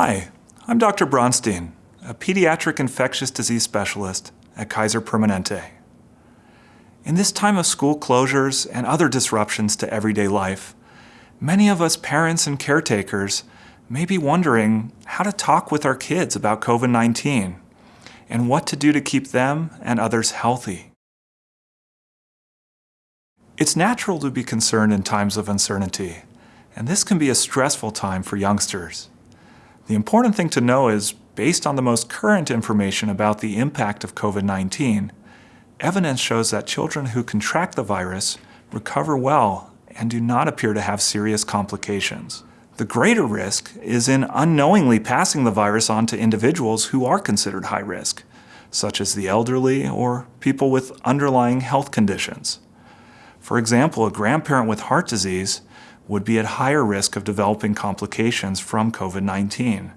Hi, I'm Dr. Bronstein, a pediatric infectious disease specialist at Kaiser Permanente. In this time of school closures and other disruptions to everyday life, many of us parents and caretakers may be wondering how to talk with our kids about COVID-19 and what to do to keep them and others healthy. It's natural to be concerned in times of uncertainty, and this can be a stressful time for youngsters. The important thing to know is, based on the most current information about the impact of COVID-19, evidence shows that children who contract the virus recover well and do not appear to have serious complications. The greater risk is in unknowingly passing the virus on to individuals who are considered high risk, such as the elderly or people with underlying health conditions. For example, a grandparent with heart disease would be at higher risk of developing complications from COVID-19.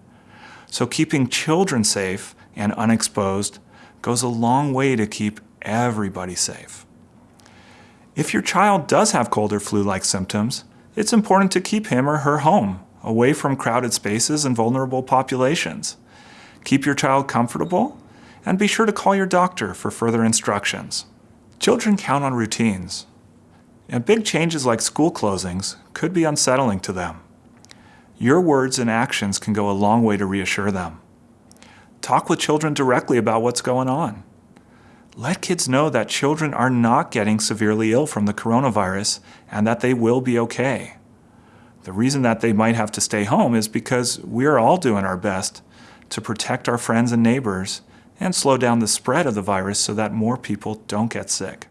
So keeping children safe and unexposed goes a long way to keep everybody safe. If your child does have cold or flu-like symptoms, it's important to keep him or her home, away from crowded spaces and vulnerable populations. Keep your child comfortable, and be sure to call your doctor for further instructions. Children count on routines, and big changes like school closings could be unsettling to them. Your words and actions can go a long way to reassure them. Talk with children directly about what's going on. Let kids know that children are not getting severely ill from the coronavirus and that they will be okay. The reason that they might have to stay home is because we're all doing our best to protect our friends and neighbors and slow down the spread of the virus so that more people don't get sick.